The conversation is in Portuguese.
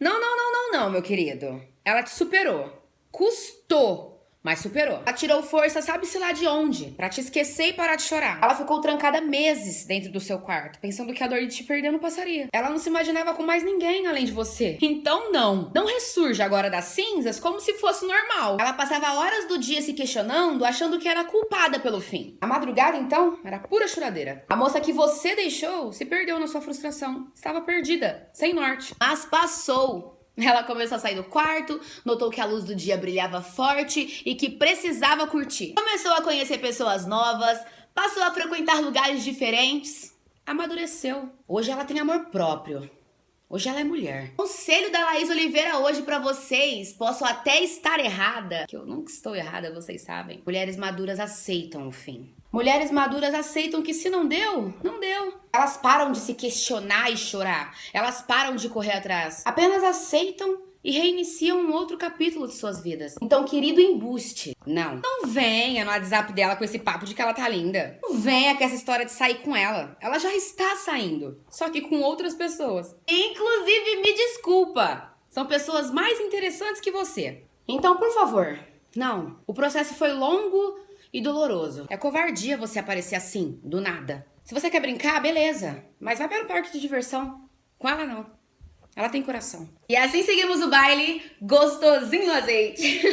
Não, não, não, não, não, meu querido. Ela te superou. Custou mas superou. Ela tirou força, sabe-se lá de onde, para te esquecer e parar de chorar. Ela ficou trancada meses dentro do seu quarto, pensando que a dor de te perder não passaria. Ela não se imaginava com mais ninguém além de você. Então não, não ressurge agora das cinzas como se fosse normal. Ela passava horas do dia se questionando, achando que era culpada pelo fim. A madrugada, então, era pura choradeira. A moça que você deixou se perdeu na sua frustração. Estava perdida, sem norte. Mas passou. Ela começou a sair do quarto, notou que a luz do dia brilhava forte e que precisava curtir. Começou a conhecer pessoas novas, passou a frequentar lugares diferentes, amadureceu. Hoje ela tem amor próprio. Hoje ela é mulher. Conselho da Laís Oliveira hoje para vocês. Posso até estar errada, que eu nunca estou errada, vocês sabem. Mulheres maduras aceitam o fim. Mulheres maduras aceitam que se não deu, não deu. Elas param de se questionar e chorar. Elas param de correr atrás. Apenas aceitam e reiniciam um outro capítulo de suas vidas. Então, querido embuste, não. Não venha no WhatsApp dela com esse papo de que ela tá linda. Não venha com essa história de sair com ela. Ela já está saindo, só que com outras pessoas. Inclusive, me desculpa, são pessoas mais interessantes que você. Então, por favor, não. O processo foi longo e doloroso. É covardia você aparecer assim, do nada. Se você quer brincar, beleza. Mas vai para o parque de diversão. Com ela, não. Ela tem coração. E assim seguimos o baile gostosinho azeite.